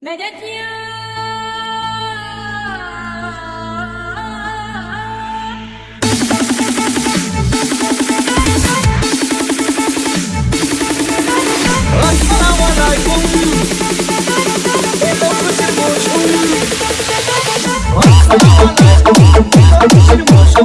Assalamualaikum Itu kusir musuh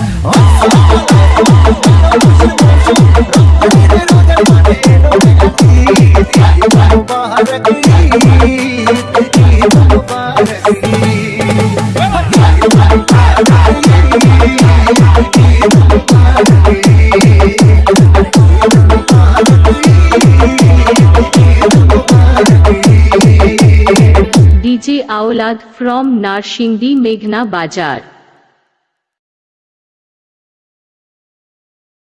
যে আওলাদ from Narsingdi মেঘনা বাজার।